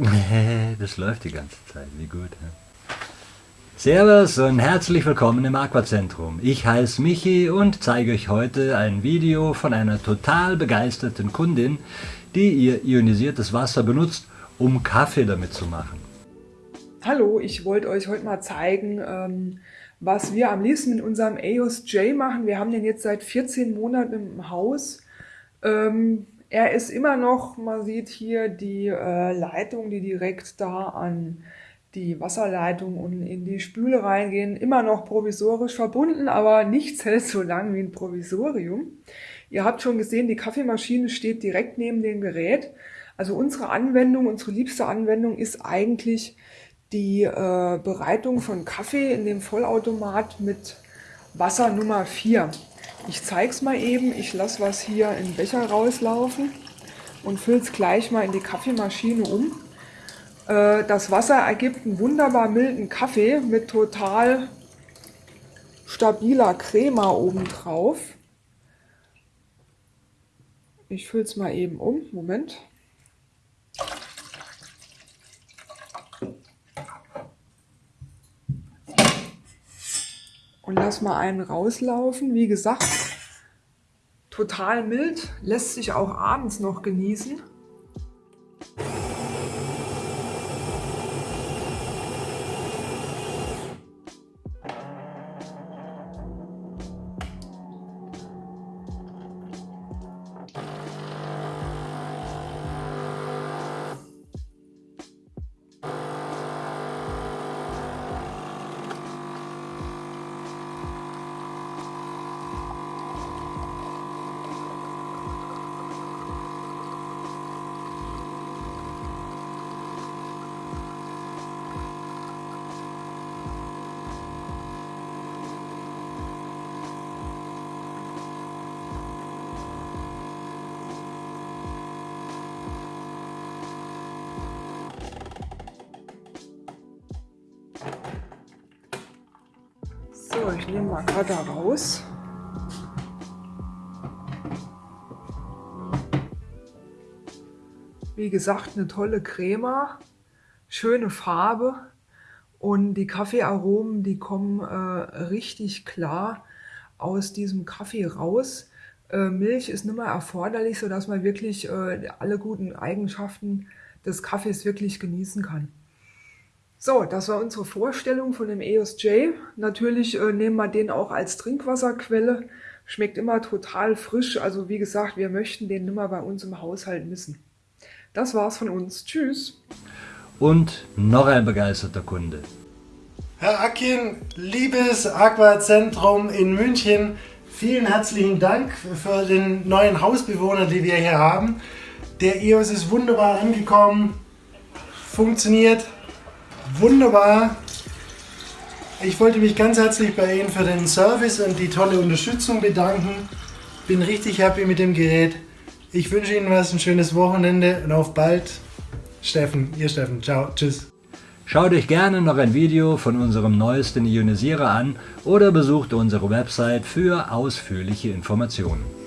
Das läuft die ganze Zeit, wie gut. Servus und herzlich willkommen im Aquazentrum. Ich heiße Michi und zeige euch heute ein Video von einer total begeisterten Kundin, die ihr ionisiertes Wasser benutzt, um Kaffee damit zu machen. Hallo, ich wollte euch heute mal zeigen, ähm, was wir am liebsten mit unserem EOS J machen. Wir haben den jetzt seit 14 Monaten im Haus. Ähm, er ist immer noch, man sieht hier die äh, Leitung, die direkt da an die Wasserleitung und in die Spüle reingehen, immer noch provisorisch verbunden, aber nichts hält so lang wie ein Provisorium. Ihr habt schon gesehen, die Kaffeemaschine steht direkt neben dem Gerät. Also unsere Anwendung, unsere liebste Anwendung ist eigentlich die äh, Bereitung von Kaffee in dem Vollautomat mit Wasser Nummer 4. Ich zeige es mal eben. Ich lasse was hier in den Becher rauslaufen und fülle es gleich mal in die Kaffeemaschine um. Äh, das Wasser ergibt einen wunderbar milden Kaffee mit total stabiler Crema obendrauf. Ich fülle es mal eben um. Moment. Und lass mal einen rauslaufen. Wie gesagt, total mild, lässt sich auch abends noch genießen. Ich nehme mal gerade raus. Wie gesagt, eine tolle Crema, schöne Farbe und die Kaffeearomen, die kommen äh, richtig klar aus diesem Kaffee raus. Äh, Milch ist nicht mehr erforderlich, sodass man wirklich äh, alle guten Eigenschaften des Kaffees wirklich genießen kann. So, das war unsere Vorstellung von dem EOS J. Natürlich äh, nehmen wir den auch als Trinkwasserquelle. Schmeckt immer total frisch. Also wie gesagt, wir möchten den nimmer bei uns im Haushalt missen. Das war's von uns. Tschüss. Und noch ein begeisterter Kunde. Herr Akin, liebes Aquazentrum in München, vielen herzlichen Dank für den neuen Hausbewohner, den wir hier haben. Der EOS ist wunderbar angekommen, funktioniert, wunderbar. Ich wollte mich ganz herzlich bei Ihnen für den Service und die tolle Unterstützung bedanken. Bin richtig happy mit dem Gerät. Ich wünsche Ihnen was, ein schönes Wochenende und auf bald. Steffen, Ihr Steffen. Ciao, tschüss. Schaut euch gerne noch ein Video von unserem neuesten Ionisierer an oder besucht unsere Website für ausführliche Informationen.